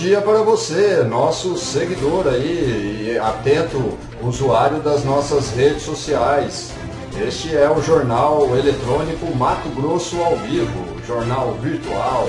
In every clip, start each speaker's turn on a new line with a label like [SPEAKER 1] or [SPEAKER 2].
[SPEAKER 1] Dia para você, nosso seguidor aí, e atento usuário das nossas redes sociais. Este é o jornal eletrônico Mato Grosso ao vivo, jornal virtual.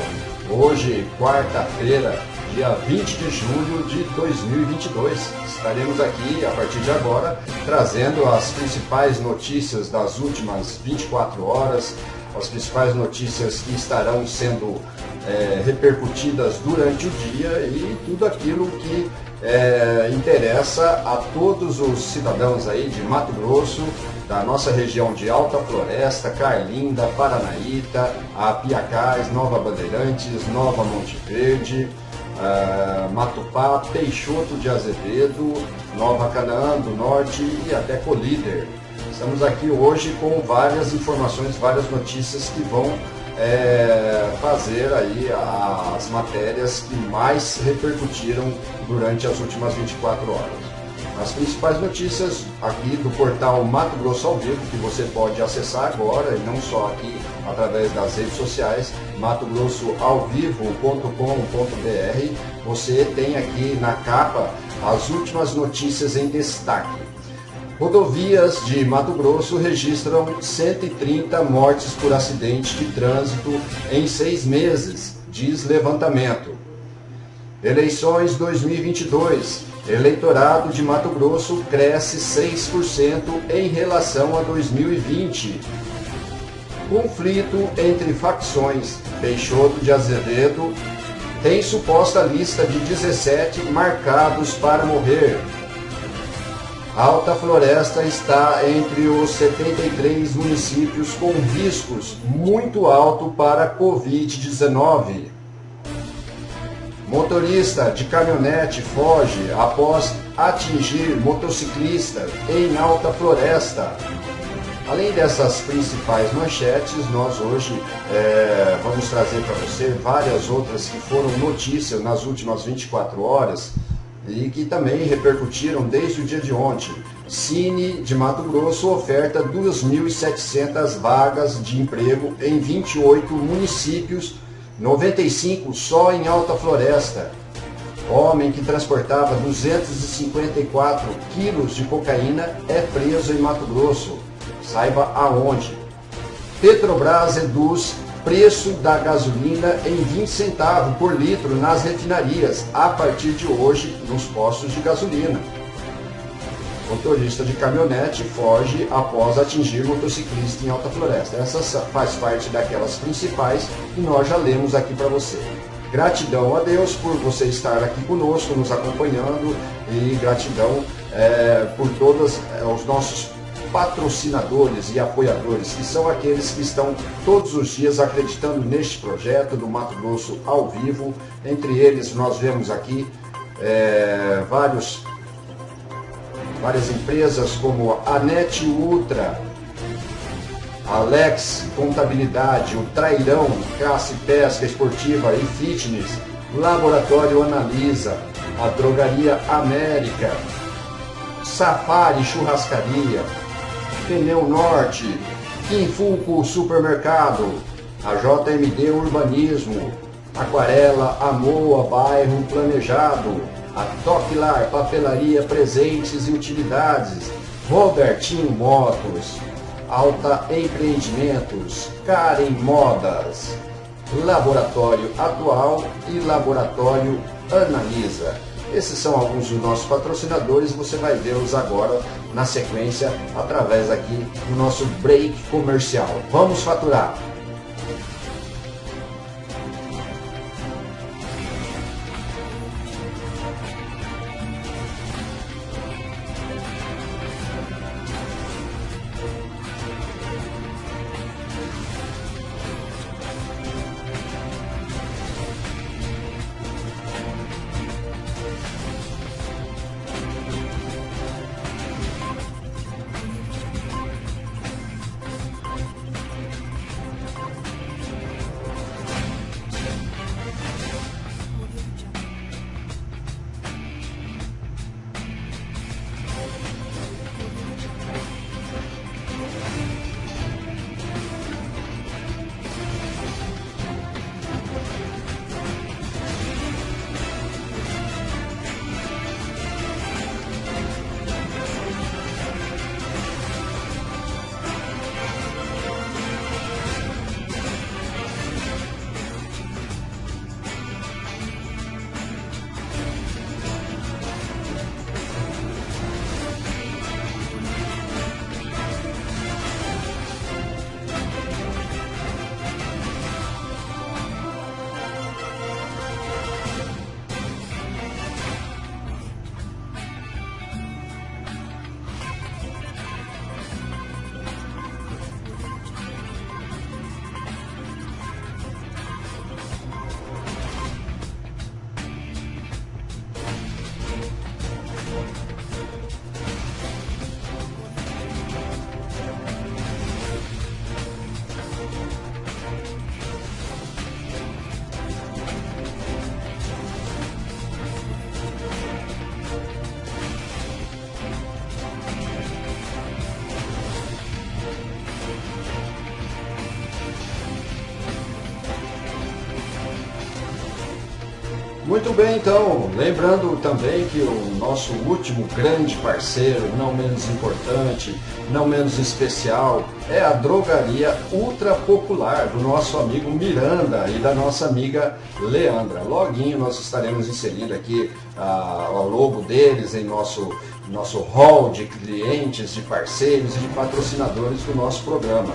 [SPEAKER 1] Hoje, quarta-feira, dia 20 de julho de 2022. Estaremos aqui, a partir de agora, trazendo as principais notícias das últimas 24 horas, as principais notícias que estarão sendo é, repercutidas durante o dia e tudo aquilo que é, interessa a todos os cidadãos aí de Mato Grosso, da nossa região de Alta Floresta, Carlinda, Paranaíta, Apiacás, Nova Bandeirantes, Nova Monte Verde, uh, Matupá, Peixoto de Azevedo, Nova Canaã do Norte e até Colíder. Estamos aqui hoje com várias informações, várias notícias que vão é, fazer aí as matérias que mais repercutiram durante as últimas 24 horas. As principais notícias aqui do portal Mato Grosso ao Vivo, que você pode acessar agora, e não só aqui através das redes sociais, matogrossoalvivo.com.br. Você tem aqui na capa as últimas notícias em destaque. Rodovias de Mato Grosso registram 130 mortes por acidente de trânsito em seis meses, diz levantamento. Eleições 2022. Eleitorado de Mato Grosso cresce 6% em relação a 2020. Conflito entre facções. Peixoto de Azevedo tem suposta lista de 17 marcados para morrer. Alta Floresta está entre os 73 municípios com riscos muito alto para Covid-19. Motorista de caminhonete foge após atingir motociclista em Alta Floresta. Além dessas principais manchetes, nós hoje é, vamos trazer para você várias outras que foram notícias nas últimas 24 horas e que também repercutiram desde o dia de ontem. Cine de Mato Grosso oferta 2.700 vagas de emprego em 28 municípios, 95 só em Alta Floresta. Homem que transportava 254 quilos de cocaína é preso em Mato Grosso. Saiba aonde. Petrobras reduz preço da gasolina em 20 centavos por litro nas refinarias a partir de hoje nos postos de gasolina. Motorista de caminhonete foge após atingir motociclista em Alta Floresta. Essa faz parte daquelas principais que nós já lemos aqui para você. Gratidão a Deus por você estar aqui conosco, nos acompanhando e gratidão é, por todos é, os nossos patrocinadores e apoiadores, que são aqueles que estão todos os dias acreditando neste projeto do Mato Grosso ao vivo. Entre eles, nós vemos aqui é, vários, várias empresas como a Net Ultra, Alex Contabilidade, o Trairão, Caça e Pesca Esportiva e Fitness, Laboratório Analisa, a Drogaria América, Safari Churrascaria, Pneu Norte, Quinfuco Supermercado, a JMD Urbanismo, Aquarela Amoa Bairro Planejado, a Toclar Papelaria Presentes e Utilidades, Robertinho Motos, Alta Empreendimentos, Karen Modas, Laboratório Atual e Laboratório Analisa. Esses são alguns dos nossos patrocinadores, você vai vê-los agora na sequência através aqui do nosso break comercial. Vamos faturar! Muito bem, então, lembrando também que o nosso último grande parceiro, não menos importante, não menos especial, é a drogaria ultra popular do nosso amigo Miranda e da nossa amiga Leandra. Loguinho nós estaremos inserindo aqui ah, o logo deles em nosso nosso hall de clientes, de parceiros e de patrocinadores do nosso programa.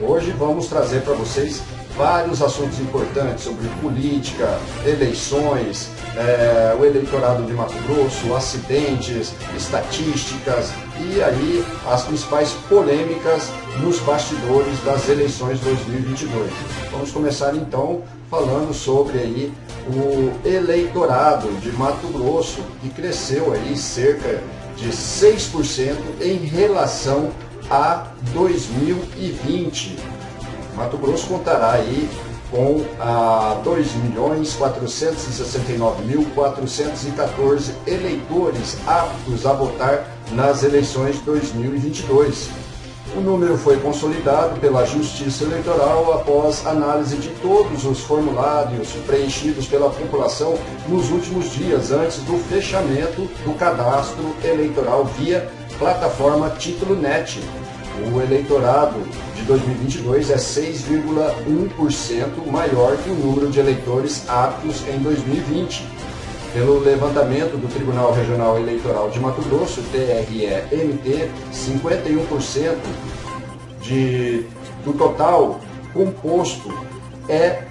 [SPEAKER 1] Hoje vamos trazer para vocês vários assuntos importantes sobre política, eleições, é, o eleitorado de Mato Grosso, acidentes, estatísticas e aí as principais polêmicas nos bastidores das eleições 2022. Vamos começar então falando sobre aí o eleitorado de Mato Grosso que cresceu aí cerca de 6% em relação a 2020 Mato Grosso contará aí com ah, 2.469.414 eleitores aptos a votar nas eleições de 2022. O número foi consolidado pela Justiça Eleitoral após análise de todos os formulários preenchidos pela população nos últimos dias antes do fechamento do cadastro eleitoral via plataforma Título Net, o eleitorado de 2022 é 6,1% maior que o número de eleitores aptos em 2020. Pelo levantamento do Tribunal Regional Eleitoral de Mato Grosso, TRE-MT, 51% de, do total composto é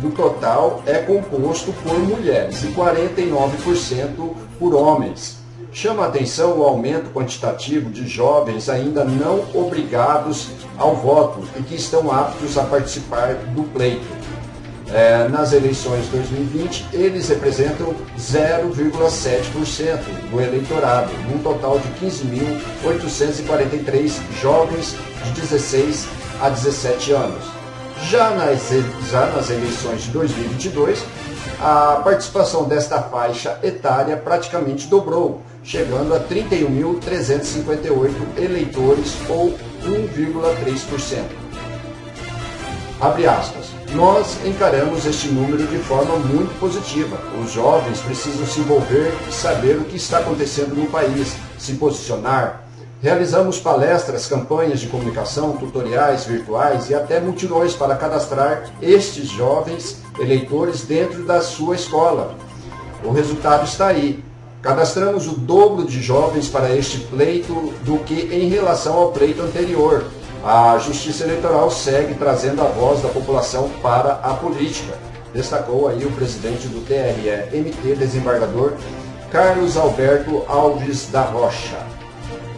[SPEAKER 1] do total é composto por mulheres e 49% por homens. Chama atenção o aumento quantitativo de jovens ainda não obrigados ao voto e que estão aptos a participar do pleito. É, nas eleições de 2020, eles representam 0,7% do eleitorado, num total de 15.843 jovens de 16 a 17 anos. Já nas, já nas eleições de 2022, a participação desta faixa etária praticamente dobrou, chegando a 31.358 eleitores ou 1,3%. Abre aspas. Nós encaramos este número de forma muito positiva. Os jovens precisam se envolver e saber o que está acontecendo no país, se posicionar. Realizamos palestras, campanhas de comunicação, tutoriais virtuais e até multidões para cadastrar estes jovens eleitores dentro da sua escola. O resultado está aí. Cadastramos o dobro de jovens para este pleito do que em relação ao pleito anterior. A Justiça Eleitoral segue trazendo a voz da população para a política, destacou aí o presidente do TRE-MT, desembargador Carlos Alberto Alves da Rocha.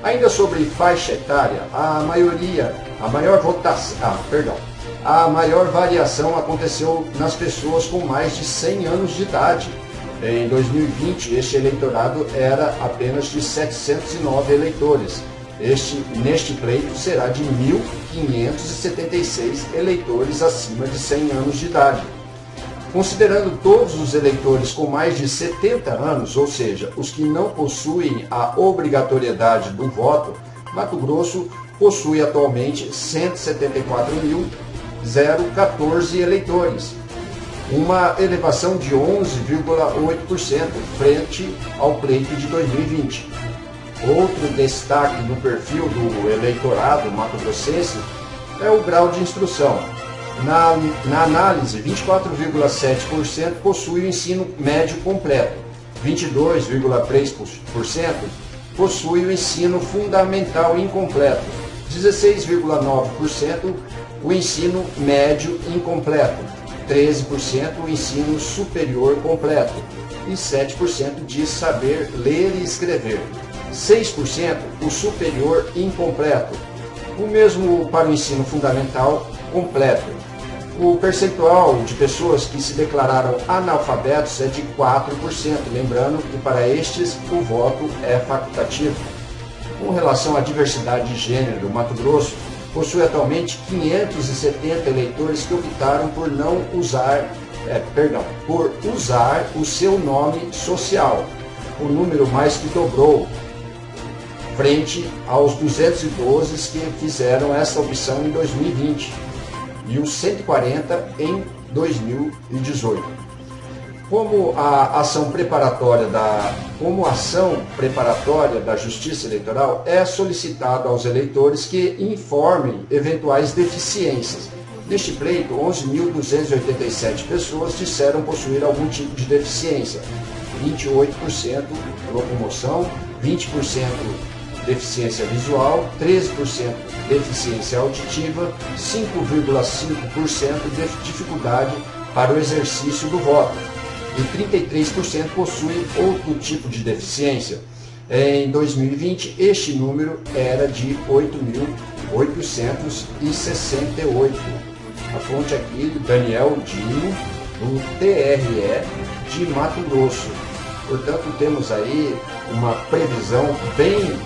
[SPEAKER 1] Ainda sobre faixa etária, a maioria, a maior votação, ah, perdão, a maior variação aconteceu nas pessoas com mais de 100 anos de idade, em 2020, este eleitorado era apenas de 709 eleitores. Este, neste pleito será de 1.576 eleitores acima de 100 anos de idade. Considerando todos os eleitores com mais de 70 anos, ou seja, os que não possuem a obrigatoriedade do voto, Mato Grosso possui atualmente 174.014 eleitores, uma elevação de 11,8% frente ao pleito de 2020. Outro destaque no perfil do eleitorado mato-grossense é o grau de instrução. Na, na análise, 24,7% possui o ensino médio completo, 22,3% possui o ensino fundamental incompleto, 16,9% o ensino médio incompleto, 13% o ensino superior completo e 7% diz saber ler e escrever. 6% o superior incompleto. O mesmo para o ensino fundamental completo. O percentual de pessoas que se declararam analfabetos é de 4%, lembrando que para estes o voto é facultativo. Com relação à diversidade de gênero, Mato Grosso possui atualmente 570 eleitores que optaram por não usar, é, perdão, por usar o seu nome social. O número mais que dobrou, frente aos 212 que fizeram essa opção em 2020 e os 140 em 2018. Como a ação preparatória da como ação preparatória da Justiça Eleitoral é solicitado aos eleitores que informem eventuais deficiências. Neste pleito, 11.287 pessoas disseram possuir algum tipo de deficiência. 28% locomoção, 20% deficiência visual, 13% deficiência auditiva, 5,5% de dificuldade para o exercício do voto e 33% possuem outro tipo de deficiência. Em 2020, este número era de 8.868. A fonte aqui Daniel Dino, do TRE de Mato Grosso. Portanto, temos aí uma previsão bem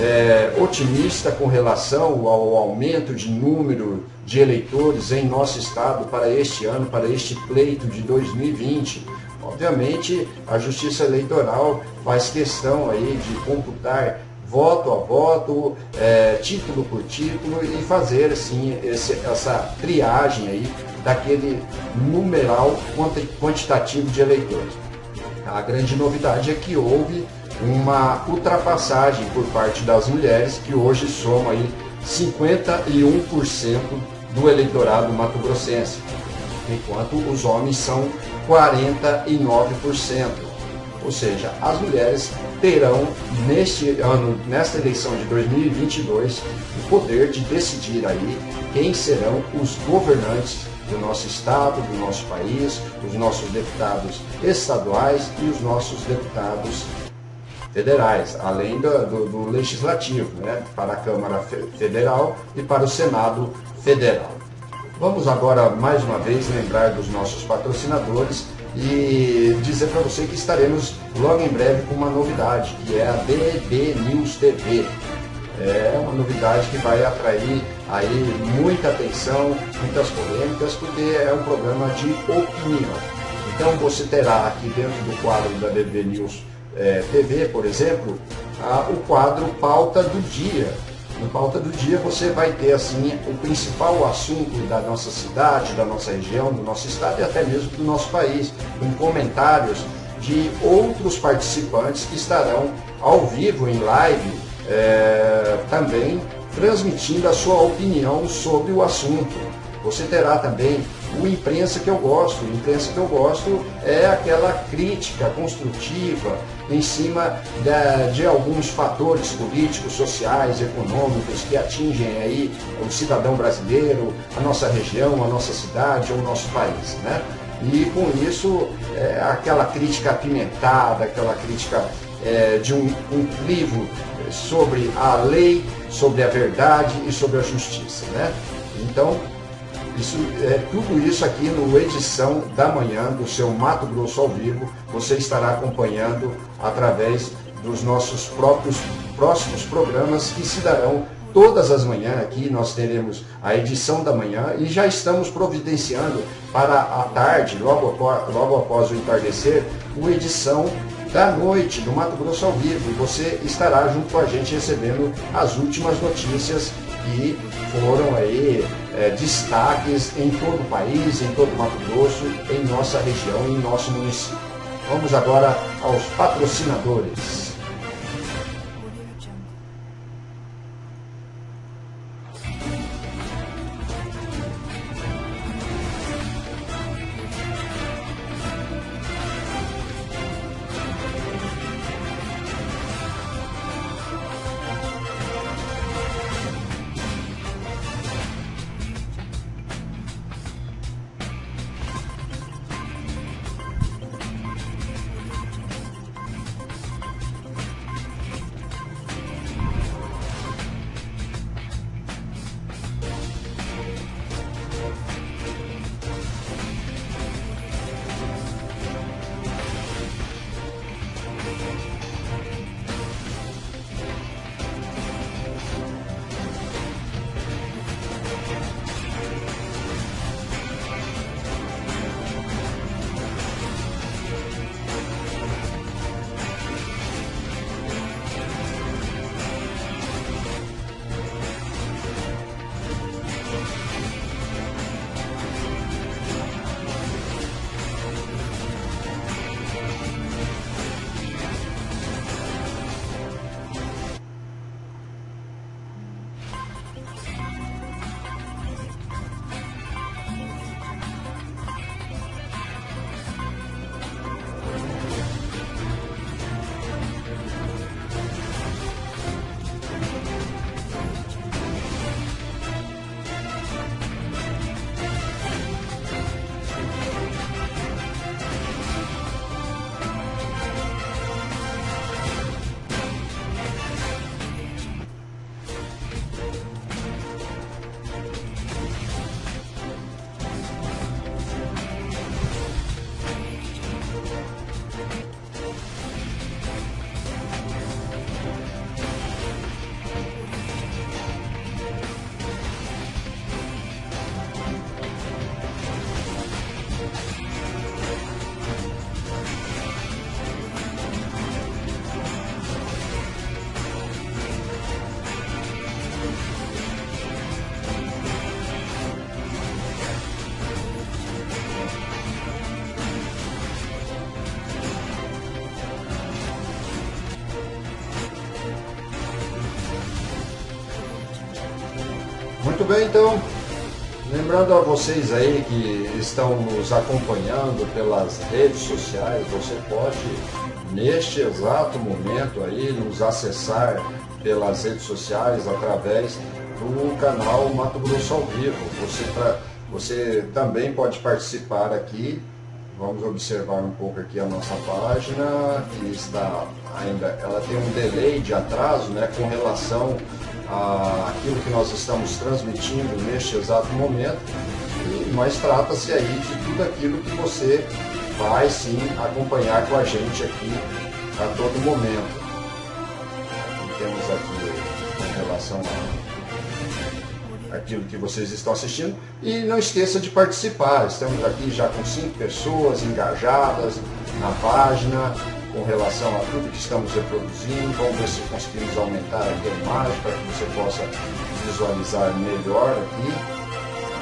[SPEAKER 1] é, otimista com relação ao aumento de número de eleitores em nosso estado para este ano, para este pleito de 2020. Obviamente, a Justiça Eleitoral faz questão aí de computar voto a voto, é, título por título e fazer assim esse, essa triagem aí daquele numeral quantitativo de eleitores. A grande novidade é que houve uma ultrapassagem por parte das mulheres, que hoje soma aí 51% do eleitorado mato-grossense, enquanto os homens são 49%. Ou seja, as mulheres terão neste ano, nesta eleição de 2022, o poder de decidir aí quem serão os governantes do nosso estado, do nosso país, os nossos deputados estaduais e os nossos deputados federais, além do, do, do legislativo, né, para a Câmara Federal e para o Senado Federal. Vamos agora mais uma vez lembrar dos nossos patrocinadores e dizer para você que estaremos logo em breve com uma novidade, que é a DB News TV. É uma novidade que vai atrair aí muita atenção, muitas polêmicas, porque é um programa de opinião. Então você terá aqui dentro do quadro da DB News é, TV, por exemplo, a, o quadro Pauta do Dia. No Pauta do Dia você vai ter assim o principal assunto da nossa cidade, da nossa região, do nosso estado e até mesmo do nosso país, com comentários de outros participantes que estarão ao vivo, em live, é, também transmitindo a sua opinião sobre o assunto. Você terá também o imprensa que eu gosto. O imprensa que eu gosto é aquela crítica construtiva em cima de, de alguns fatores políticos, sociais, econômicos que atingem aí o cidadão brasileiro, a nossa região, a nossa cidade ou o nosso país. Né? E com isso, é, aquela crítica apimentada, aquela crítica é, de um, um livro sobre a lei, sobre a verdade e sobre a justiça. Né? Então, isso, é, tudo isso aqui no edição da manhã do seu Mato Grosso ao vivo, você estará acompanhando através dos nossos próprios próximos programas que se darão todas as manhãs aqui. Nós teremos a edição da manhã e já estamos providenciando para a tarde, logo logo após o entardecer, a edição da noite do Mato Grosso ao vivo. Você estará junto com a gente recebendo as últimas notícias que foram aí é, destaques em todo o país, em todo o Mato Grosso, em nossa região, em nosso município. Vamos agora aos patrocinadores. Bem, então, lembrando a vocês aí que estão nos acompanhando pelas redes sociais, você pode, neste exato momento aí, nos acessar pelas redes sociais através do canal Mato Grosso ao Vivo. Você, pra, você também pode participar aqui. Vamos observar um pouco aqui a nossa página, que está ainda, ela tem um delay de atraso né, com relação àquilo que nós estamos transmitindo neste exato momento, mas trata-se aí de tudo aquilo que você vai sim acompanhar com a gente aqui a todo momento. Temos aqui com relação a aquilo que vocês estão assistindo. E não esqueça de participar. Estamos aqui já com cinco pessoas engajadas na página com relação a tudo que estamos reproduzindo. Vamos ver se conseguimos aumentar aqui a imagem para que você possa visualizar melhor aqui.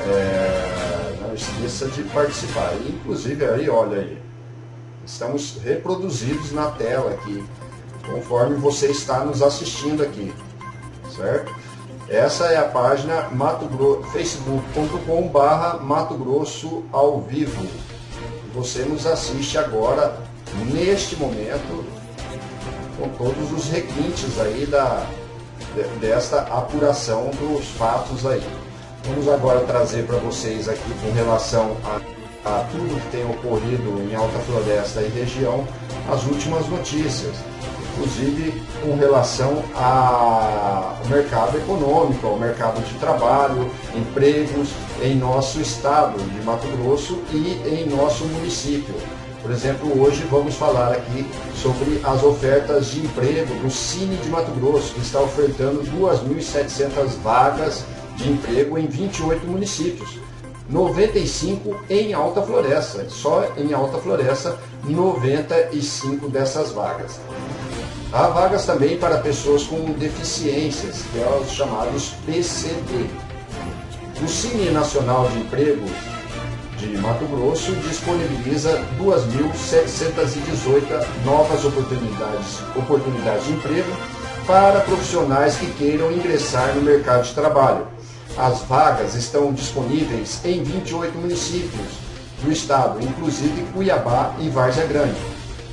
[SPEAKER 1] É, não esqueça de participar. inclusive aí, olha aí, estamos reproduzidos na tela aqui, conforme você está nos assistindo aqui, certo? Essa é a página facebook.com barra Mato Grosso ao vivo. Você nos assiste agora neste momento, com todos os requintes aí da, desta apuração dos fatos aí. Vamos agora trazer para vocês aqui com relação a, a tudo que tem ocorrido em Alta Floresta e região, as últimas notícias inclusive com relação ao mercado econômico, ao mercado de trabalho, empregos em nosso estado de Mato Grosso e em nosso município. Por exemplo, hoje vamos falar aqui sobre as ofertas de emprego do Cine de Mato Grosso, que está ofertando 2.700 vagas de emprego em 28 municípios. 95 em Alta Floresta, só em Alta Floresta 95 dessas vagas. Há vagas também para pessoas com deficiências, que é os chamados PCD. O Cine Nacional de Emprego de Mato Grosso disponibiliza 2.718 novas oportunidades, oportunidades de emprego para profissionais que queiram ingressar no mercado de trabalho. As vagas estão disponíveis em 28 municípios do estado, inclusive Cuiabá e Várzea Grande.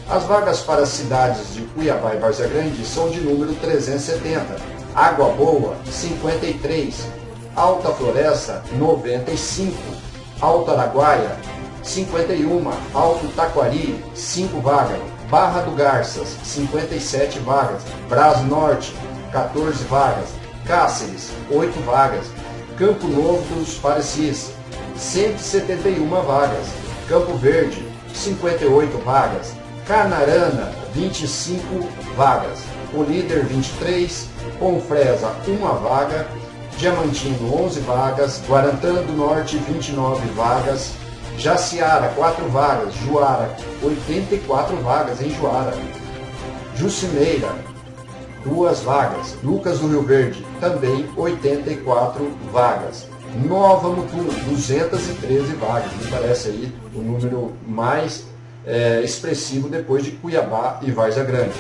[SPEAKER 1] As vagas para as cidades de Cuiabá e Várzea Grande são de número 370, Água Boa 53, Alta Floresta 95, Alto Araguaia, 51, Alto Taquari, 5 vagas, Barra do Garças, 57 vagas, Brás Norte, 14 vagas, Cáceres, 8 vagas, Campo Novo dos Parecis, 171 vagas, Campo Verde, 58 vagas, Canarana, 25 vagas, o líder 23, Confresa, 1 vaga, Diamantino 11 vagas, Guarantã do Norte 29 vagas, Jaciara 4 vagas, Juara 84 vagas em Juara, Jucimeira 2 vagas, Lucas do Rio Verde também 84 vagas. Nova Mutum, 213 vagas, me parece aí o número mais é, expressivo depois de Cuiabá e Várzea Grande.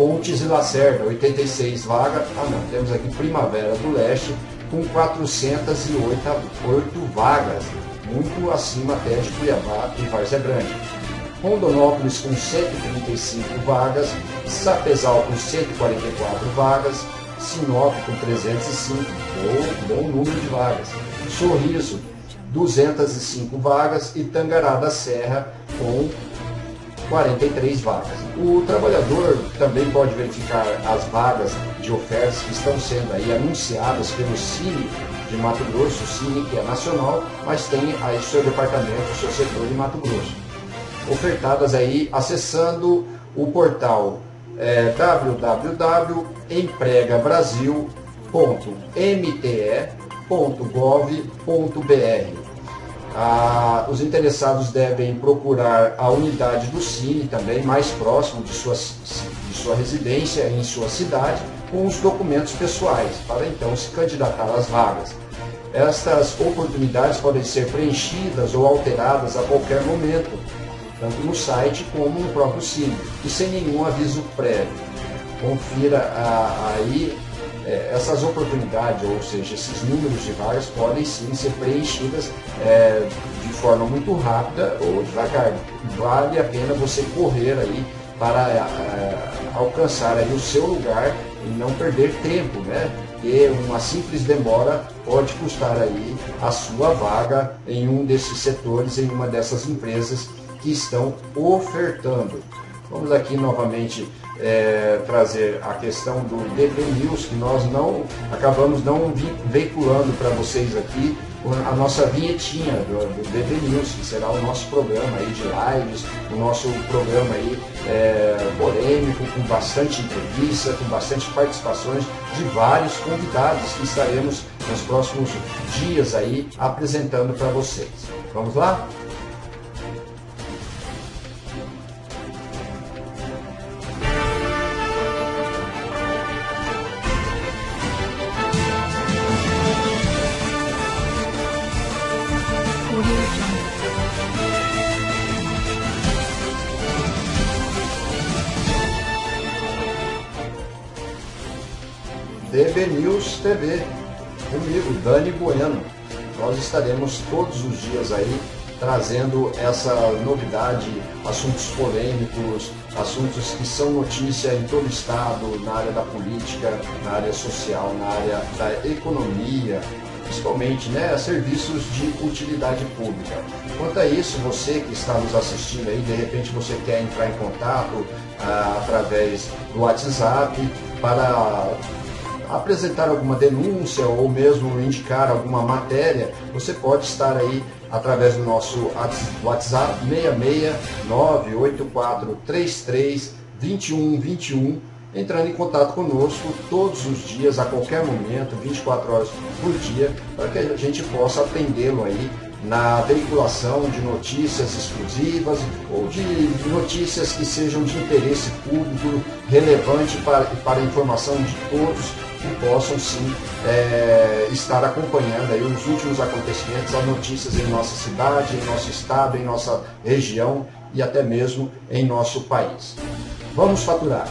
[SPEAKER 1] Pontes e Lacerda, 86 vagas. Ah não, temos aqui Primavera do Leste com 408 vagas, muito acima até de Cuiabá e Várzea Grande. Rondonópolis com 135 vagas, Sapezal com 144 vagas, Sinop com 305, bom, bom número de vagas. Sorriso, 205 vagas e Tangará da Serra com 43 vagas. O trabalhador também pode verificar as vagas de ofertas que estão sendo aí anunciadas pelo Cine de Mato Grosso, o Cine que é nacional, mas tem aí seu departamento, seu setor de Mato Grosso. Ofertadas aí acessando o portal é, www.empregabrasil.mte.gov.br ah, os interessados devem procurar a unidade do Cine também mais próximo de sua, de sua residência em sua cidade com os documentos pessoais para então se candidatar às vagas. Estas oportunidades podem ser preenchidas ou alteradas a qualquer momento, tanto no site como no próprio Cine, e sem nenhum aviso prévio. Confira ah, aí é, essas oportunidades, ou seja, esses números de vagas podem sim ser preenchidas é, de forma muito rápida ou devagar. Vale a pena você correr aí para é, alcançar aí o seu lugar e não perder tempo, né? Porque uma simples demora pode custar aí a sua vaga em um desses setores, em uma dessas empresas que estão ofertando. Vamos aqui novamente é, trazer a questão do DP News, que nós não acabamos não veiculando para vocês aqui a nossa vinhetinha do, do DP News, que será o nosso programa aí de lives, o nosso programa aí é, polêmico, com bastante entrevista, com bastante participações de vários convidados que estaremos nos próximos dias aí apresentando para vocês. Vamos lá? TV, comigo, Dani Bueno. Nós estaremos todos os dias aí trazendo essa novidade, assuntos polêmicos, assuntos que são notícia em todo o estado, na área da política, na área social, na área da economia, principalmente né, serviços de utilidade pública. Quanto a isso, você que está nos assistindo aí, de repente você quer entrar em contato ah, através do WhatsApp para apresentar alguma denúncia ou mesmo indicar alguma matéria, você pode estar aí através do nosso WhatsApp 66984332121 entrando em contato conosco todos os dias, a qualquer momento, 24 horas por dia, para que a gente possa atendê-lo aí na veiculação de notícias exclusivas ou de notícias que sejam de interesse público relevante para, para a informação de todos que possam sim é, estar acompanhando aí os últimos acontecimentos, as notícias em nossa cidade, em nosso estado, em nossa região e até mesmo em nosso país. Vamos faturar.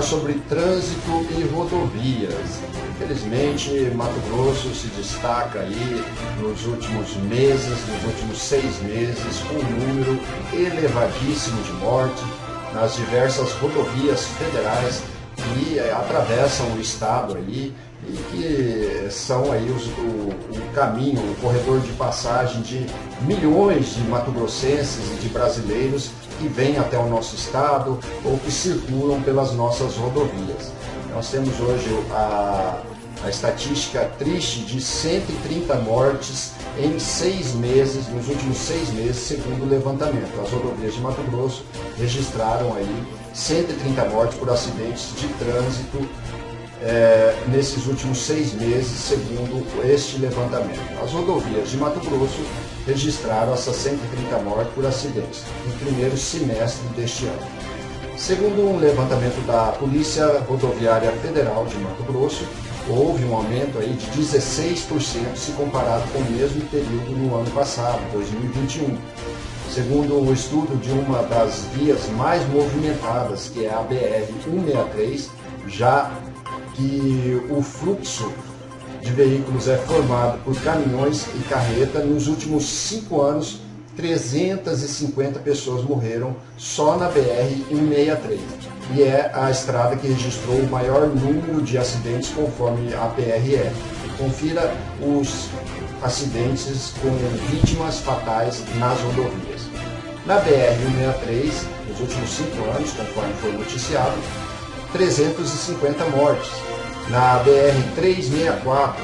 [SPEAKER 1] Falar sobre trânsito e rodovias. Infelizmente, Mato Grosso se destaca aí nos últimos meses, nos últimos seis meses, com um número elevadíssimo de mortes nas diversas rodovias federais que atravessam o estado aí e que são aí os, o, caminho, o corredor de passagem de milhões de mato-grossenses e de brasileiros que vêm até o nosso estado ou que circulam pelas nossas rodovias. Nós temos hoje a, a estatística triste de 130 mortes em seis meses, nos últimos seis meses, segundo o levantamento. As rodovias de Mato Grosso registraram aí 130 mortes por acidentes de trânsito é, nesses últimos seis meses, segundo este levantamento. As rodovias de Mato Grosso registraram essas 130 mortes por acidentes no primeiro semestre deste ano. Segundo um levantamento da Polícia Rodoviária Federal de Mato Grosso, houve um aumento aí de 16% se comparado com o mesmo período no ano passado, 2021. segundo o estudo de uma das vias mais movimentadas, que é a BR-163, já que o fluxo de veículos é formado por caminhões e carreta, nos últimos cinco anos 350 pessoas morreram só na BR-163. E é a estrada que registrou o maior número de acidentes conforme a PRF. Confira os acidentes com vítimas fatais nas rodovias. Na BR-163, nos últimos cinco anos, conforme foi noticiado, 350 mortes. Na BR-364,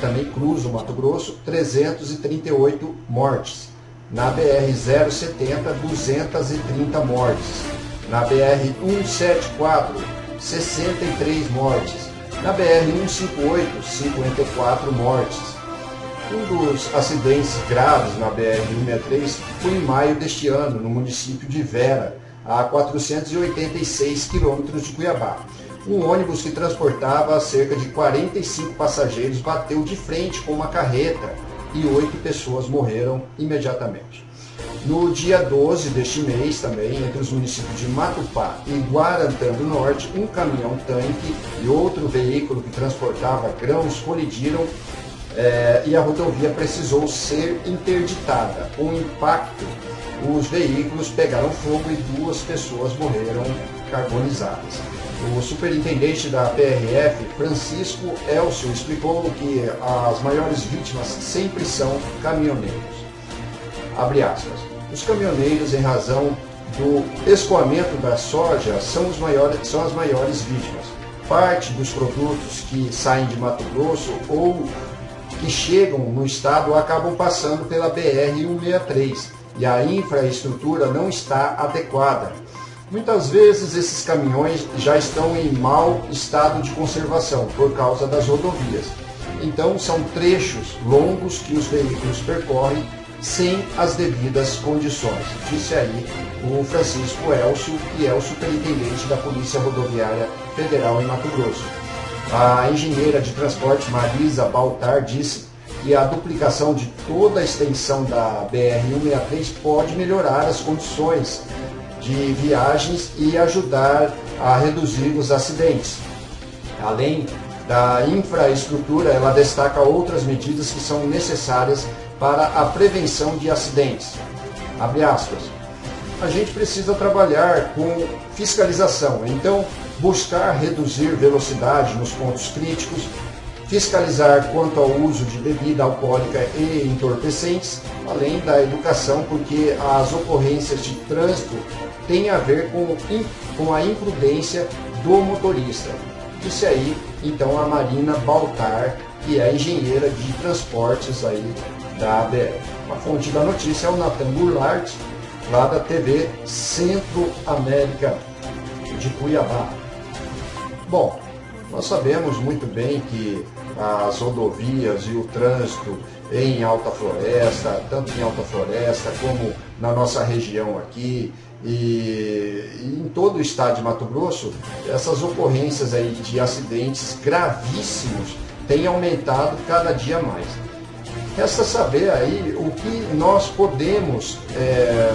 [SPEAKER 1] também cruza o Mato Grosso, 338 mortes. Na BR-070, 230 mortes. Na BR-174, 63 mortes. Na BR-158, 54 mortes. Um dos acidentes graves na BR-163 foi em maio deste ano, no município de Vera, a 486 quilômetros de Cuiabá. Um ônibus que transportava cerca de 45 passageiros bateu de frente com uma carreta e oito pessoas morreram imediatamente. No dia 12 deste mês, também, entre os municípios de Matupá e Guarantã do Norte, um caminhão-tanque e outro veículo que transportava grãos colidiram é, e a rodovia precisou ser interditada. O impacto, os veículos pegaram fogo e duas pessoas morreram carbonizadas. O superintendente da PRF, Francisco Elcio, explicou que as maiores vítimas sempre são caminhoneiros. Abre aspas. Os caminhoneiros, em razão do escoamento da soja, são, os maiores, são as maiores vítimas. Parte dos produtos que saem de Mato Grosso ou que chegam no estado acabam passando pela BR-163 e a infraestrutura não está adequada. Muitas vezes esses caminhões já estão em mau estado de conservação por causa das rodovias. Então são trechos longos que os veículos percorrem sem as devidas condições. Disse aí o Francisco Elcio, que é o superintendente da Polícia Rodoviária Federal em Mato Grosso. A engenheira de transporte Marisa Baltar disse que a duplicação de toda a extensão da BR-163 pode melhorar as condições de viagens e ajudar a reduzir os acidentes. Além da infraestrutura, ela destaca outras medidas que são necessárias para a prevenção de acidentes. Abre aspas. A gente precisa trabalhar com fiscalização, então buscar reduzir velocidade nos pontos críticos, fiscalizar quanto ao uso de bebida alcoólica e entorpecentes, além da educação, porque as ocorrências de trânsito têm a ver com, com a imprudência do motorista. Disse aí, então, a Marina Baltar, que é engenheira de transportes aí da ABR. A fonte da notícia é o Nathan Goulart, lá da TV Centro América de Cuiabá. Bom, nós sabemos muito bem que as rodovias e o trânsito em Alta Floresta, tanto em Alta Floresta como na nossa região aqui e, e em todo o estado de Mato Grosso, essas ocorrências aí de acidentes gravíssimos têm aumentado cada dia mais. Resta saber aí o que nós podemos é,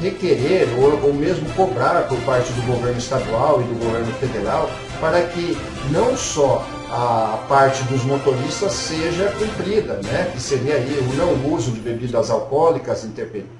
[SPEAKER 1] requerer ou, ou mesmo cobrar por parte do governo estadual e do governo federal para que não só a parte dos motoristas seja cumprida, né? que seria aí o não uso de bebidas alcoólicas,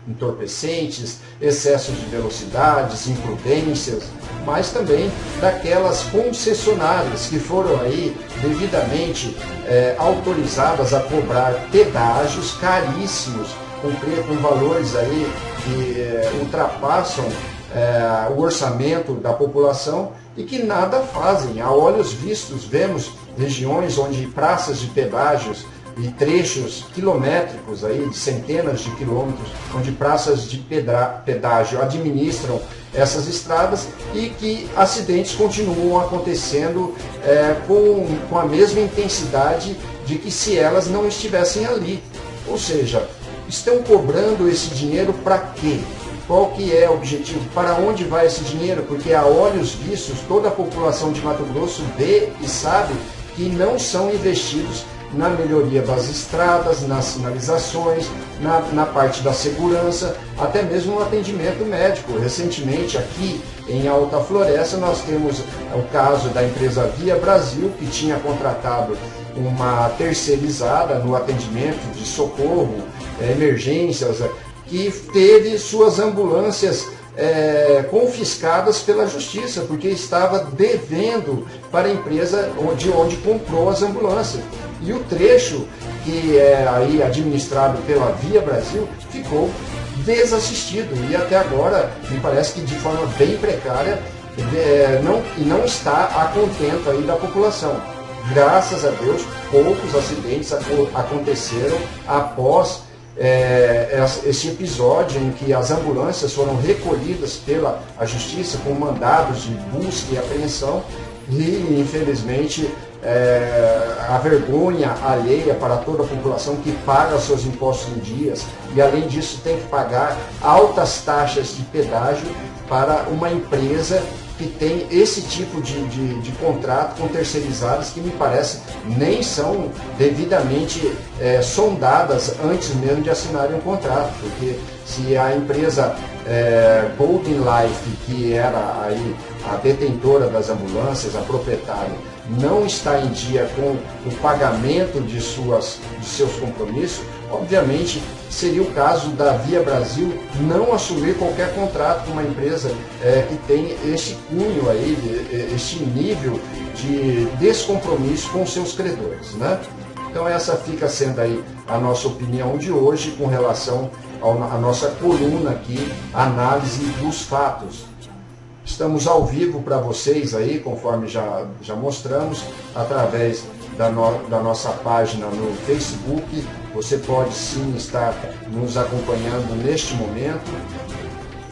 [SPEAKER 1] entorpecentes, excessos de velocidades, imprudências, mas também daquelas concessionárias que foram aí devidamente é, autorizadas a cobrar pedágios caríssimos, com, com valores aí que é, ultrapassam é, o orçamento da população e que nada fazem. A olhos vistos, vemos regiões onde praças de pedágios e trechos quilométricos, aí, de centenas de quilômetros, onde praças de pedágio administram essas estradas e que acidentes continuam acontecendo é, com, com a mesma intensidade de que se elas não estivessem ali. Ou seja, estão cobrando esse dinheiro para quê? Qual que é o objetivo? Para onde vai esse dinheiro? Porque a olhos vistos, toda a população de Mato Grosso vê e sabe que não são investidos na melhoria das estradas, nas sinalizações, na, na parte da segurança, até mesmo no atendimento médico. Recentemente, aqui em Alta Floresta, nós temos o caso da empresa Via Brasil, que tinha contratado uma terceirizada no atendimento de socorro, eh, emergências, que teve suas ambulâncias é, confiscadas pela justiça, porque estava devendo para a empresa de onde comprou as ambulâncias. E o trecho que é aí administrado pela Via Brasil ficou desassistido e até agora me parece que de forma bem precária é, não, e não está a contento aí da população. Graças a Deus, poucos acidentes aconteceram após é, esse episódio em que as ambulâncias foram recolhidas pela a justiça com mandados de busca e apreensão e infelizmente é, a vergonha alheia para toda a população que paga seus impostos em dias e além disso tem que pagar altas taxas de pedágio para uma empresa que tem esse tipo de, de, de contrato com terceirizadas que me parece nem são devidamente é, sondadas antes mesmo de assinarem um contrato, porque se a empresa é, Golden Life, que era aí a detentora das ambulâncias, a proprietária, não está em dia com o pagamento de, suas, de seus compromissos, obviamente seria o caso da Via Brasil não assumir qualquer contrato com uma empresa é, que tem esse cunho aí, este nível de descompromisso com seus credores. Né? Então essa fica sendo aí a nossa opinião de hoje com relação à nossa coluna aqui, análise dos fatos. Estamos ao vivo para vocês aí, conforme já, já mostramos, através da, no, da nossa página no Facebook. Você pode sim estar nos acompanhando neste momento,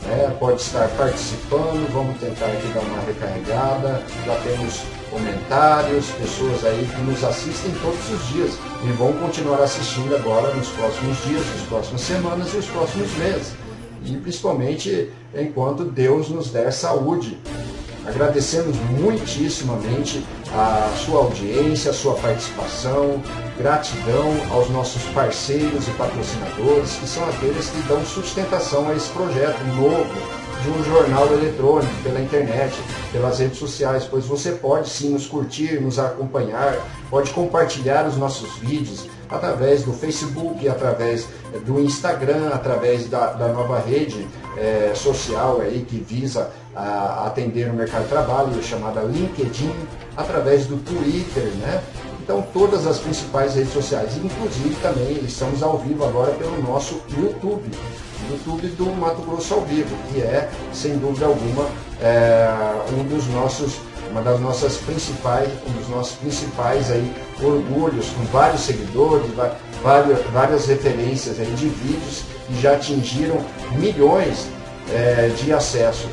[SPEAKER 1] né? pode estar participando. Vamos tentar aqui dar uma recarregada. Já temos comentários, pessoas aí que nos assistem todos os dias e vão continuar assistindo agora nos próximos dias, nas próximas semanas e os próximos meses. E principalmente enquanto Deus nos der saúde. Agradecemos muitíssimamente a sua audiência, a sua participação, gratidão aos nossos parceiros e patrocinadores, que são aqueles que dão sustentação a esse projeto novo de um jornal eletrônico, pela internet, pelas redes sociais, pois você pode sim nos curtir, nos acompanhar, pode compartilhar os nossos vídeos através do Facebook, através do Instagram, através da, da nova rede é, social aí que visa a, atender o mercado de trabalho, chamada LinkedIn, através do Twitter, né? Então todas as principais redes sociais, inclusive também estamos ao vivo agora pelo nosso YouTube, YouTube do Mato Grosso ao vivo, que é sem dúvida alguma é, um dos nossos uma das nossas principais, um dos nossos principais aí orgulhos, com vários seguidores, várias, várias referências aí de vídeos que já atingiram milhões é, de acesso.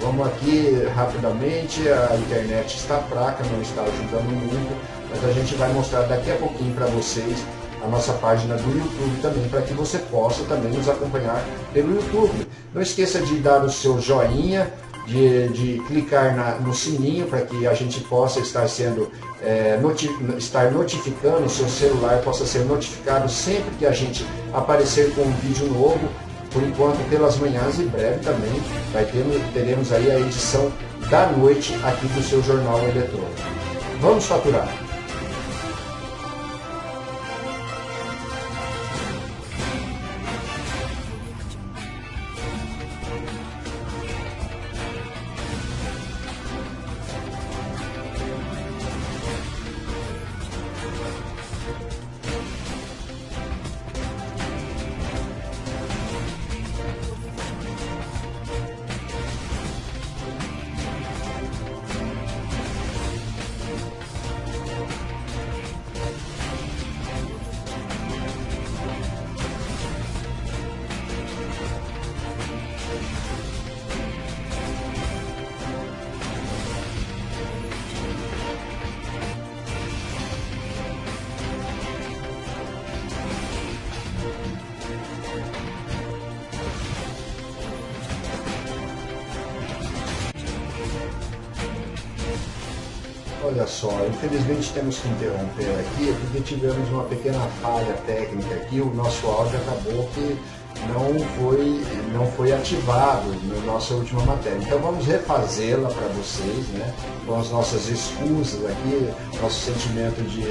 [SPEAKER 1] Vamos aqui rapidamente, a internet está fraca, não está ajudando muito, mas a gente vai mostrar daqui a pouquinho para vocês a nossa página do YouTube também, para que você possa também nos acompanhar pelo YouTube. Não esqueça de dar o seu joinha, de, de clicar na, no sininho para que a gente possa estar sendo é, noti estar notificando, o seu celular possa ser notificado sempre que a gente aparecer com um vídeo novo. Por enquanto, pelas manhãs, em breve também vai ter, teremos aí a edição da noite aqui do seu jornal eletrônico. Vamos faturar! Temos que interromper aqui, porque tivemos uma pequena falha técnica aqui, o nosso áudio acabou que não foi, não foi ativado na nossa última matéria. Então vamos refazê-la para vocês, né? com as nossas excusas aqui, nosso sentimento de,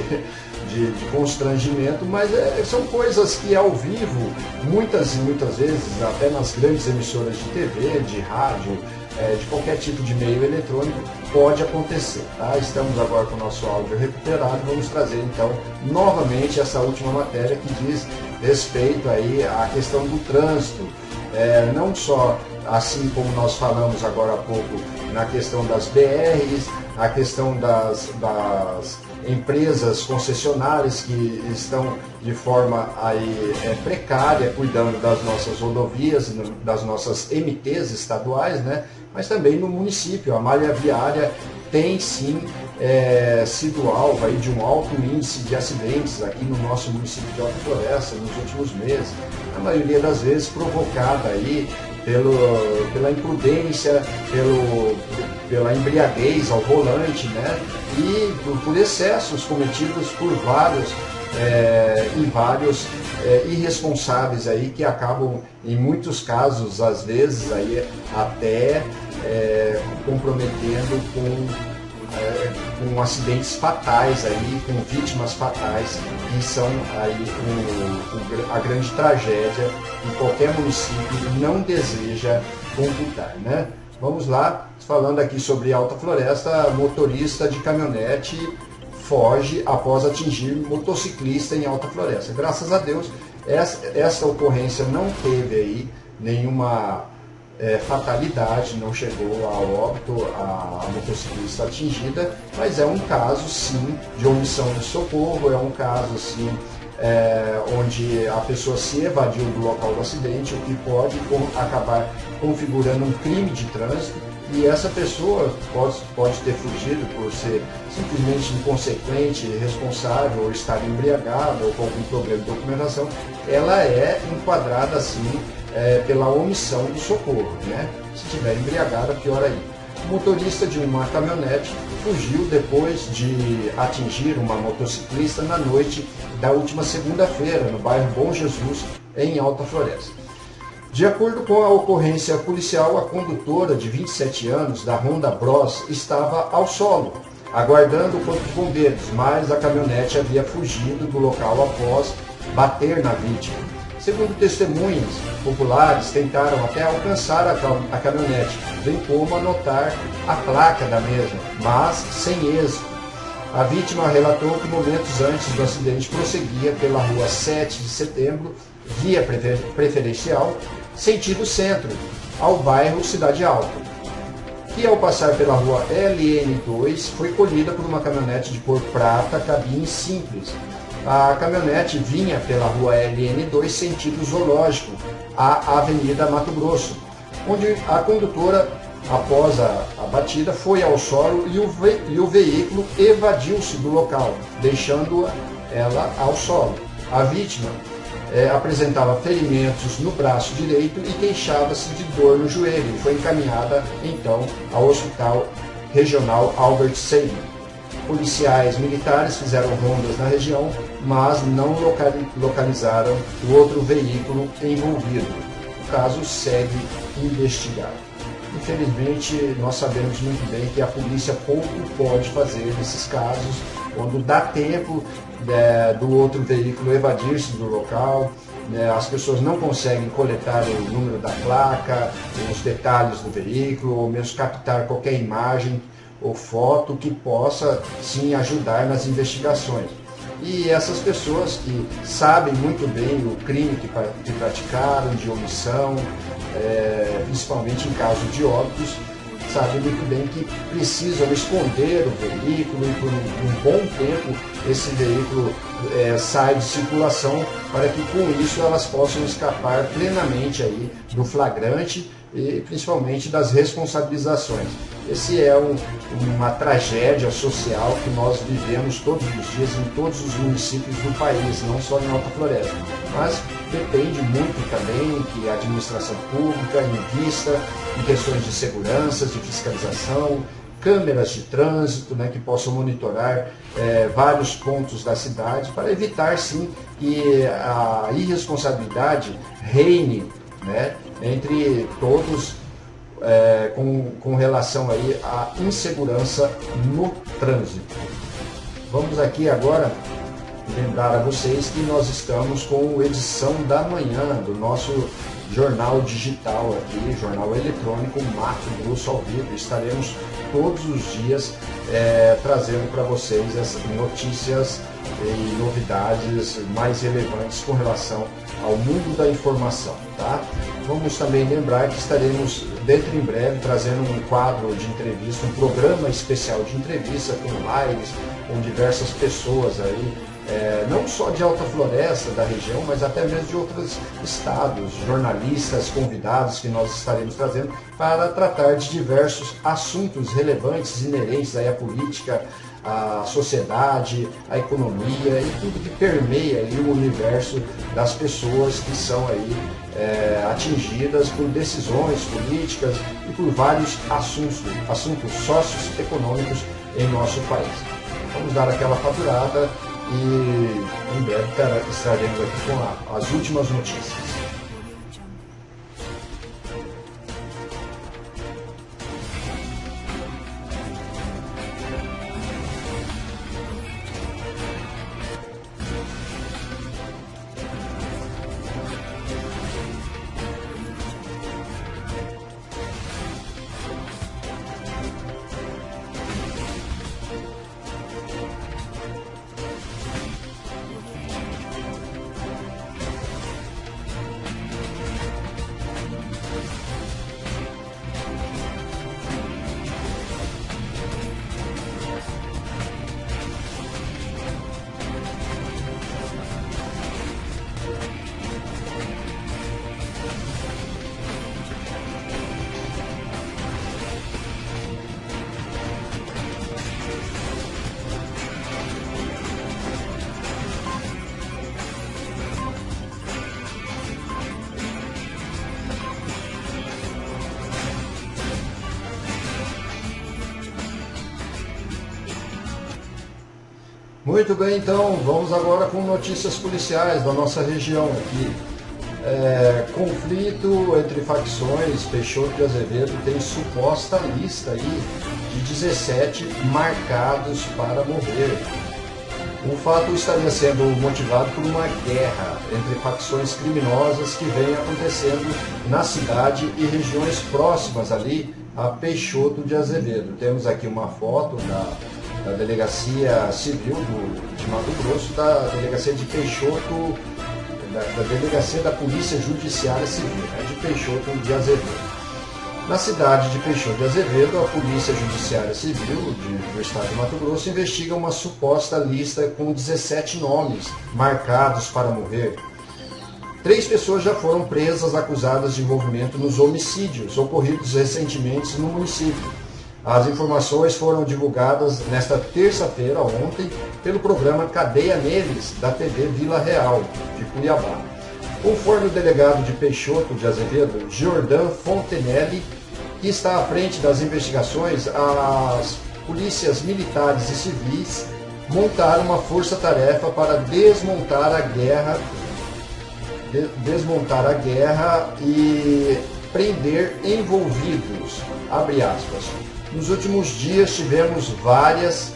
[SPEAKER 1] de, de constrangimento, mas é, são coisas que ao vivo, muitas e muitas vezes, até nas grandes emissoras de TV, de rádio, é, de qualquer tipo de meio eletrônico, pode acontecer. Tá? Estamos agora com o nosso áudio recuperado, vamos trazer então novamente essa última matéria que diz respeito aí à questão do trânsito, é, não só assim como nós falamos agora há pouco na questão das BRs, a questão das, das empresas concessionárias que estão de forma aí, é, precária cuidando das nossas rodovias, das nossas MTs estaduais, né? Mas também no município. A malha viária tem sim é, sido alvo aí de um alto índice de acidentes aqui no nosso município de Alta Floresta nos últimos meses. A maioria das vezes provocada aí pelo, pela imprudência, pelo, pela embriaguez ao volante, né? E por, por excessos cometidos por vários é, e vários é, irresponsáveis aí que acabam, em muitos casos, às vezes, aí, até é, comprometendo com é, com acidentes fatais aí, com vítimas fatais, que são aí o, o, a grande tragédia que qualquer município não deseja computar, né? Vamos lá, falando aqui sobre Alta Floresta, motorista de caminhonete foge após atingir motociclista em Alta Floresta. Graças a Deus, essa, essa ocorrência não teve aí nenhuma é, fatalidade, não chegou ao óbito a, a, motociclista atingida, mas é um caso sim de omissão de socorro, é um caso sim é, onde a pessoa se evadiu do local do acidente, o que pode com, acabar configurando um crime de trânsito e essa pessoa pode, pode ter fugido por ser simplesmente inconsequente, irresponsável, ou estar embriagado, ou com algum problema de documentação, ela é enquadrada assim é, pela omissão do socorro. Né? Se estiver embriagada, pior aí. O motorista de uma caminhonete fugiu depois de atingir uma motociclista na noite da última segunda-feira, no bairro Bom Jesus, em Alta Floresta. De acordo com a ocorrência policial, a condutora de 27 anos da Honda Bros estava ao solo, aguardando o corpo de bombeiros, mas a caminhonete havia fugido do local após bater na vítima. Segundo testemunhas populares, tentaram até alcançar a, caminhonete, bem como anotar a placa da mesma, mas sem êxito. A vítima relatou que momentos antes do acidente prosseguia pela rua 7 de setembro, via preferencial, sentido centro, ao bairro Cidade Alta, que ao passar pela rua LN2 foi colhida por uma caminhonete de cor prata, cabine simples. A caminhonete vinha pela rua LN2 sentido zoológico, à Avenida Mato Grosso, onde a condutora, após a, a batida, foi ao solo e o, ve, e o veículo evadiu-se do local, deixando ela ao solo. A vítima é, apresentava ferimentos no braço direito e queixava-se de dor no joelho. Foi encaminhada então ao Hospital Regional Albert Sabin. Policiais militares fizeram rondas na região, mas não localizaram o outro veículo envolvido. O caso segue investigado. Infelizmente, nós sabemos muito bem que a polícia pouco pode fazer nesses casos, quando dá tempo é, do outro veículo evadir-se do local, né, as pessoas não conseguem coletar o número da placa, os detalhes do veículo, ou mesmo captar qualquer imagem ou foto que possa sim ajudar nas investigações. E essas pessoas que sabem muito bem o crime que, que praticaram, de omissão, é, principalmente em caso de óbitos, sabem muito bem que precisam esconder o veículo e por um, um bom tempo esse veículo é, sai de circulação para que com isso elas possam escapar plenamente aí do flagrante e principalmente das responsabilizações. Esse é um, uma tragédia social que nós vivemos todos os dias em todos os municípios do país, não só em Alta Floresta. Mas depende muito também que a administração pública invista em questões de segurança, de fiscalização, câmeras de trânsito né, que possam monitorar é, vários pontos da cidade para evitar sim que a irresponsabilidade reine né, entre todos é, com, com relação aí à insegurança no trânsito. Vamos aqui agora lembrar a vocês que nós estamos com edição da manhã do nosso jornal digital aqui, jornal eletrônico Mato Grosso ao vivo. Estaremos todos os dias é, trazendo para vocês as notícias e novidades mais relevantes com relação ao mundo da informação, tá? Vamos também lembrar que estaremos dentro em breve trazendo um quadro de entrevista, um programa especial de entrevista com lives, com diversas pessoas aí é, não só de Alta Floresta, da região, mas até mesmo de outros estados, jornalistas, convidados que nós estaremos trazendo para tratar de diversos assuntos relevantes, inerentes aí à política, à sociedade, à economia e tudo que permeia aí o universo das pessoas que são aí é, atingidas por decisões políticas e por vários assuntos, assuntos socioeconômicos em nosso país. Vamos dar aquela faturada e em breve estaremos aqui com as últimas notícias. Muito bem, então, vamos agora com notícias policiais da nossa região aqui. É, conflito entre facções, Peixoto e Azevedo tem suposta lista aí de 17 marcados para morrer. O fato estaria sendo motivado por uma guerra entre facções criminosas que vem acontecendo na cidade e regiões próximas ali a Peixoto de Azevedo. Temos aqui uma foto da da Delegacia Civil do, de Mato Grosso, da Delegacia de Peixoto, da, da Delegacia da Polícia Judiciária Civil, né, de Peixoto de Azevedo. Na cidade de Peixoto de Azevedo, a Polícia Judiciária Civil de, do Estado de Mato Grosso investiga uma suposta lista com 17 nomes marcados para morrer. Três pessoas já foram presas acusadas de envolvimento nos homicídios ocorridos recentemente no município. As informações foram divulgadas nesta terça-feira, ontem, pelo programa Cadeia Neles, da TV Vila Real, de Cuiabá. Conforme o delegado de Peixoto de Azevedo, Jordan Fontenelle, que está à frente das investigações, as polícias militares e civis montaram uma força-tarefa para desmontar a guerra, de, desmontar a guerra e prender envolvidos, abre aspas. Nos últimos dias tivemos várias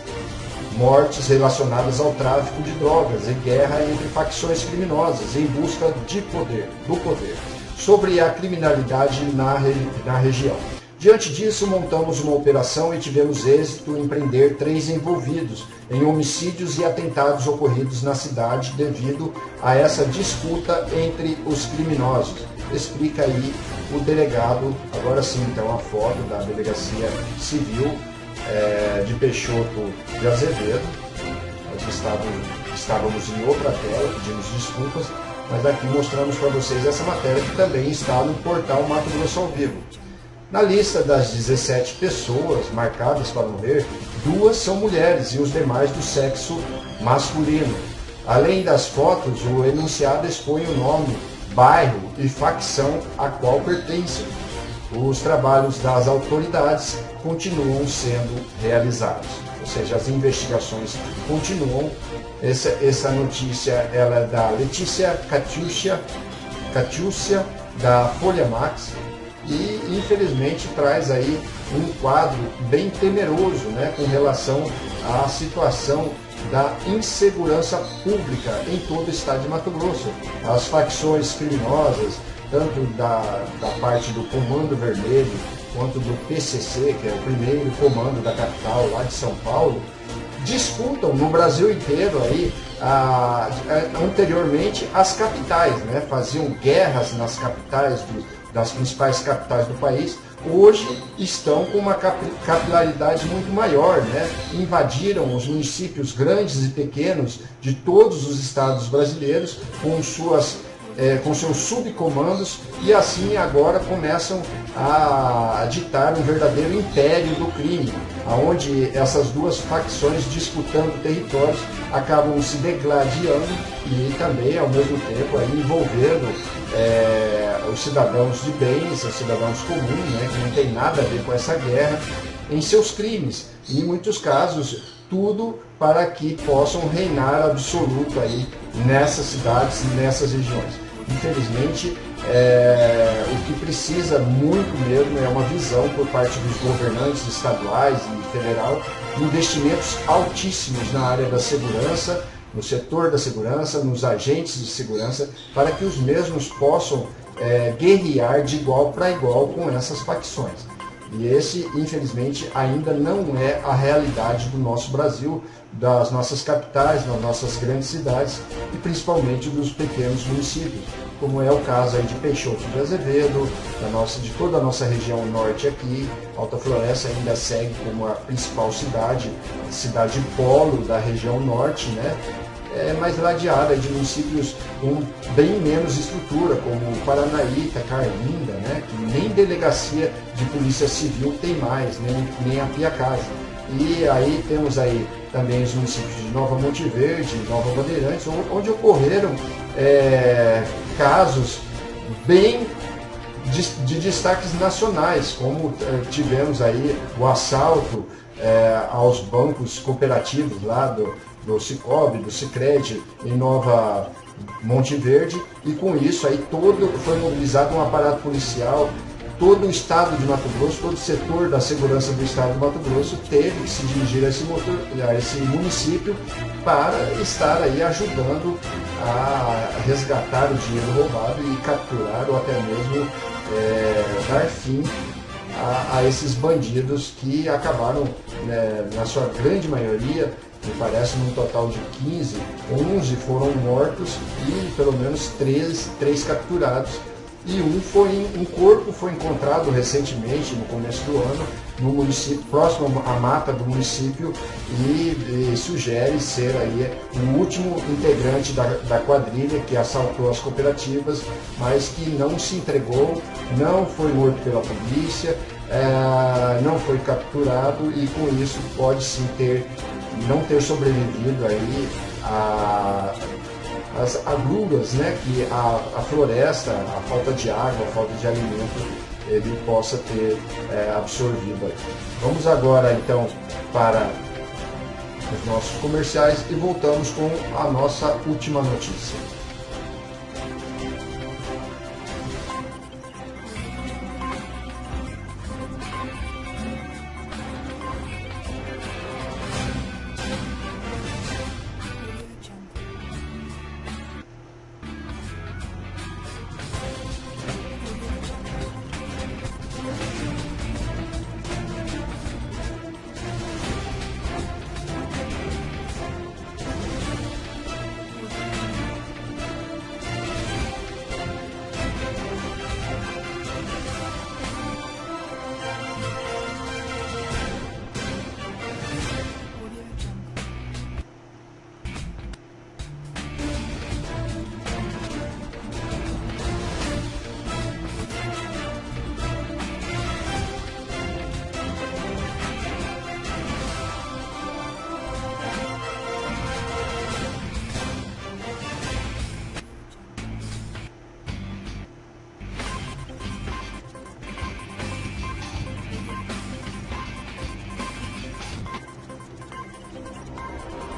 [SPEAKER 1] mortes relacionadas ao tráfico de drogas e guerra entre facções criminosas em busca de poder, do poder, sobre a criminalidade na, na região. Diante disso, montamos uma operação e tivemos êxito em prender três envolvidos em homicídios e atentados ocorridos na cidade devido a essa disputa entre os criminosos. Explica aí o delegado, agora sim, então a foto da delegacia civil é, de Peixoto de Azevedo. Nós estávamos, estávamos em outra tela, pedimos desculpas, mas aqui mostramos para vocês essa matéria que também está no portal Mato Grosso ao Vivo. Na lista das 17 pessoas marcadas para morrer, duas são mulheres e os demais do sexo masculino. Além das fotos, o enunciado expõe o nome bairro e facção a qual pertencem. os trabalhos das autoridades continuam sendo realizados. Ou seja, as investigações continuam. Essa, essa notícia ela é da Letícia Catiúcia, da Folha Max, e infelizmente traz aí um quadro bem temeroso né, com relação à situação da insegurança pública em todo o estado de Mato Grosso. As facções criminosas, tanto da, da parte do Comando Vermelho quanto do PCC, que é o primeiro comando da capital lá de São Paulo, disputam no Brasil inteiro aí a, a, anteriormente as capitais, né? faziam guerras nas capitais do, das principais capitais do país, hoje estão com uma capilaridade muito maior, né? invadiram os municípios grandes e pequenos de todos os estados brasileiros com suas é, com seus subcomandos e assim agora começam a ditar um verdadeiro império do crime, aonde essas duas facções disputando territórios acabam se degladiando e também ao mesmo tempo aí, envolvendo é, os cidadãos de bens, os cidadãos comuns, né, que não tem nada a ver com essa guerra, em seus crimes. E em muitos casos, tudo para que possam reinar absoluto aí nessas cidades, nessas regiões. Infelizmente, é, o que precisa muito mesmo é uma visão por parte dos governantes estaduais e federal, investimentos altíssimos na área da segurança, no setor da segurança, nos agentes de segurança, para que os mesmos possam é, guerrear de igual para igual com essas facções. E esse, infelizmente, ainda não é a realidade do nosso Brasil, das nossas capitais, das nossas grandes cidades e principalmente dos pequenos municípios, como é o caso aí de Peixoto de Azevedo, da nossa, de toda a nossa região norte aqui. Alta Floresta ainda segue como a principal cidade, cidade polo da região norte, né? É mais ladeada de municípios com bem menos estrutura, como Paranaíta, Carlinda, né, que nem delegacia de polícia civil tem mais, nem, nem a Pia Casa. E aí temos aí também os municípios de Nova Monte Verde, Nova Bandeirantes, onde ocorreram é, casos bem de, de, destaques nacionais, como é, tivemos aí o assalto é, aos bancos cooperativos lá do, do Cicobi, do Cicred, em Nova Monte Verde, e com isso aí todo foi mobilizado um aparato policial todo o estado de Mato Grosso, todo o setor da segurança do estado de Mato Grosso teve que se dirigir a esse, motor, a esse município para estar aí ajudando a resgatar o dinheiro roubado e capturar ou até mesmo é, dar fim a, a, esses bandidos que acabaram, né, na sua grande maioria, me parece num total de 15, 11 foram mortos e pelo menos 3, 3 capturados e um foi um corpo foi encontrado recentemente no começo do ano no município próximo à mata do município e, e sugere ser aí o último integrante da, da, quadrilha que assaltou as cooperativas mas que não se entregou não foi morto pela polícia é, não foi capturado e com isso pode sim ter não ter sobrevivido aí a as agruras, né, que a, a floresta, a falta de água, a falta de alimento, ele possa ter é, absorvido. Vamos agora então para os nossos comerciais e voltamos com a nossa última notícia.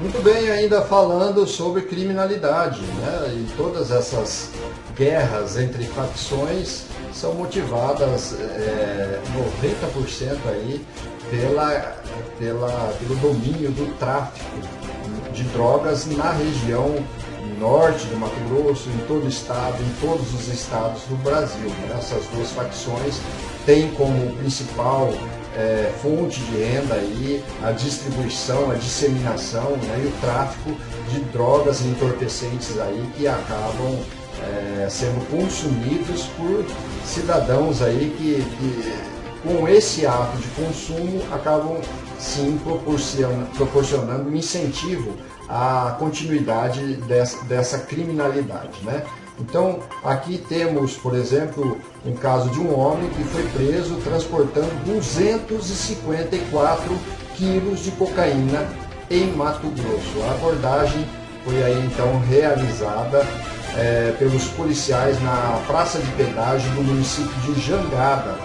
[SPEAKER 1] Muito bem, ainda falando sobre criminalidade, né? E todas essas guerras entre facções são motivadas é, 90% aí pela, pela, pelo domínio do tráfico de drogas na região norte do Mato Grosso, em todo o estado, em todos os estados do Brasil. Né? Essas duas facções têm como principal é, fonte de renda aí a distribuição, a disseminação né? e o tráfico de drogas entorpecentes aí que acabam é, sendo consumidos por cidadãos aí que, que com esse ato de consumo acabam sim proporcionando, proporcionando um incentivo à continuidade dessa, dessa criminalidade. Né? Então, aqui temos, por exemplo, um caso de um homem que foi preso transportando 254 quilos de cocaína em Mato Grosso. A abordagem foi aí então realizada é, pelos policiais na praça de pedágio do município de Jangada,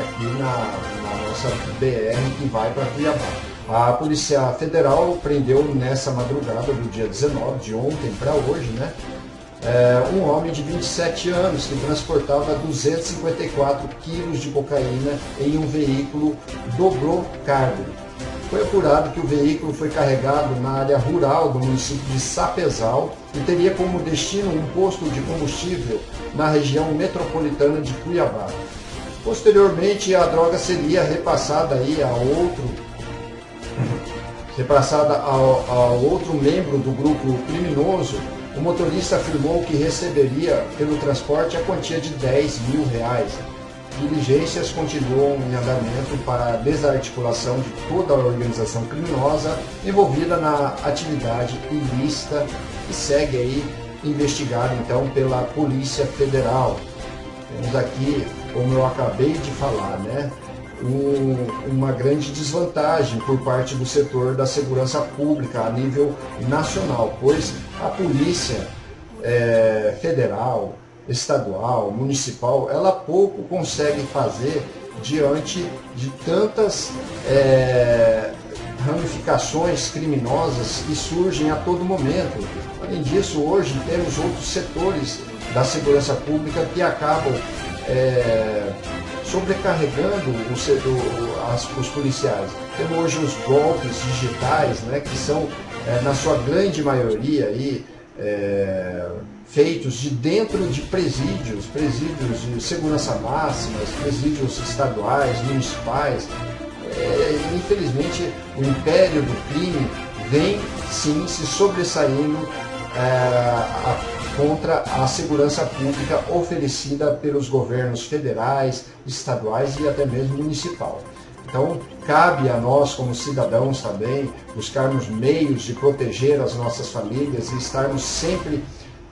[SPEAKER 1] aqui na, na nossa BR que vai para Cuiabá. A Polícia Federal prendeu nessa madrugada do dia 19, de ontem para hoje, né? É, um homem de 27 anos que transportava 254 quilos de cocaína em um veículo dobrou cargo. Foi apurado que o veículo foi carregado na área rural do município de Sapezal e teria como destino um posto de combustível na região metropolitana de Cuiabá. Posteriormente, a droga seria repassada aí a outro repassada ao, ao outro membro do grupo criminoso. O motorista afirmou que receberia pelo transporte a quantia de 10 mil reais. Diligências continuam em andamento para a desarticulação de toda a organização criminosa envolvida na atividade ilícita e segue aí investigado então pela Polícia Federal. Temos aqui como eu acabei de falar, né, um, uma grande desvantagem por parte do setor da segurança pública a nível nacional, pois a polícia é, federal, estadual, municipal, ela pouco consegue fazer diante de tantas é, ramificações criminosas que surgem a todo momento. Além disso, hoje temos outros setores da segurança pública que acabam é, sobrecarregando o, o, as, os policiais. Temos hoje os golpes digitais, né, que são, é, na sua grande maioria, aí, é, feitos de dentro de presídios, presídios de segurança máxima, presídios estaduais, municipais. É, infelizmente, o império do crime vem sim se sobressaindo a contra a segurança pública oferecida pelos governos federais, estaduais e até mesmo municipal. Então, cabe a nós, como cidadãos também, buscarmos meios de proteger as nossas famílias e estarmos sempre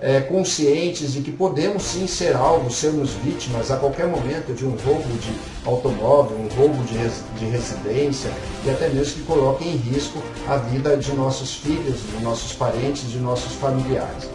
[SPEAKER 1] é, conscientes de que podemos sim ser alvos, sermos vítimas a qualquer momento de um roubo de automóvel, um roubo de, res, de residência e até mesmo que coloque em risco a vida de nossos filhos, de nossos parentes, de nossos familiares.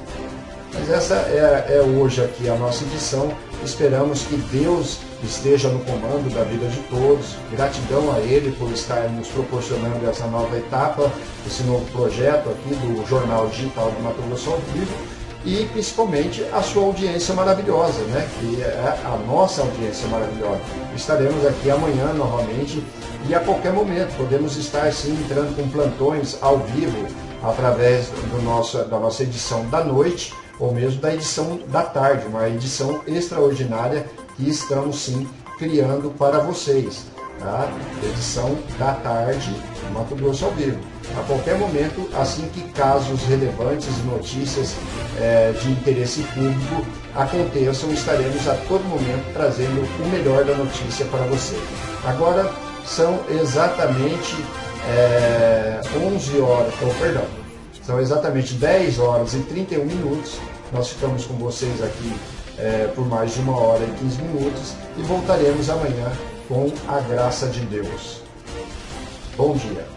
[SPEAKER 1] Mas essa é, é hoje aqui a nossa edição. Esperamos que Deus esteja no comando da vida de todos. Gratidão a Ele por estar nos proporcionando essa nova etapa, esse novo projeto aqui do Jornal Digital do Mato Grosso ao Vivo e principalmente a sua audiência maravilhosa, né? que é a nossa audiência maravilhosa. Estaremos aqui amanhã novamente e a qualquer momento podemos estar sim entrando com plantões ao vivo através do nosso, da nossa edição da noite ou mesmo da edição da tarde, uma edição extraordinária que estamos sim criando para vocês. Tá? Edição da tarde, Mato Grosso ao vivo. A qualquer momento, assim que casos relevantes e notícias é, de interesse público aconteçam, estaremos a todo momento trazendo o melhor da notícia para você. Agora são exatamente é, 11 horas, oh, perdão, são exatamente 10 horas e 31 minutos. Nós ficamos com vocês aqui é, por mais de uma hora e 15 minutos e voltaremos amanhã com a graça de Deus. Bom dia.